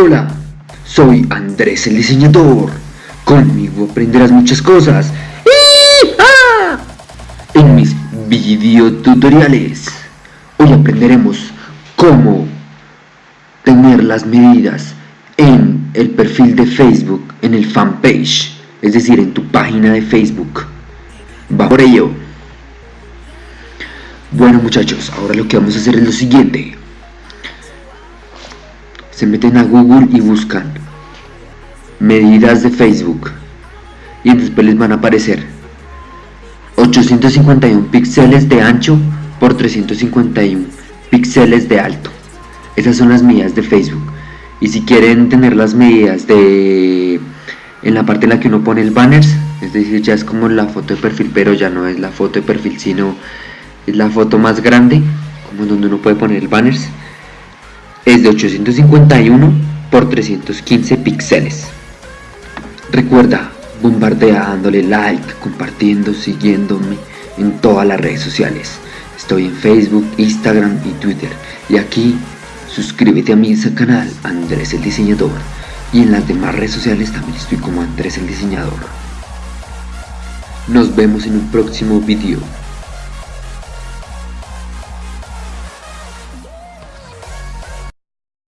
Hola, soy Andrés el diseñador. Conmigo aprenderás muchas cosas. ¡Ah! En mis videotutoriales. Hoy aprenderemos cómo tener las medidas en el perfil de Facebook, en el fanpage, es decir, en tu página de Facebook. Va por ello. Bueno muchachos, ahora lo que vamos a hacer es lo siguiente. Se meten a Google y buscan medidas de Facebook y después les van a aparecer 851 píxeles de ancho por 351 píxeles de alto. Esas son las medidas de Facebook. Y si quieren tener las medidas de en la parte en la que uno pone el banners, es decir, ya es como la foto de perfil, pero ya no es la foto de perfil, sino es la foto más grande, como donde uno puede poner el banners, es de 851 por 315 píxeles. Recuerda, bombardea dándole like, compartiendo, siguiéndome en todas las redes sociales. Estoy en Facebook, Instagram y Twitter. Y aquí suscríbete a mi canal Andrés el Diseñador. Y en las demás redes sociales también estoy como Andrés el Diseñador. Nos vemos en un próximo video.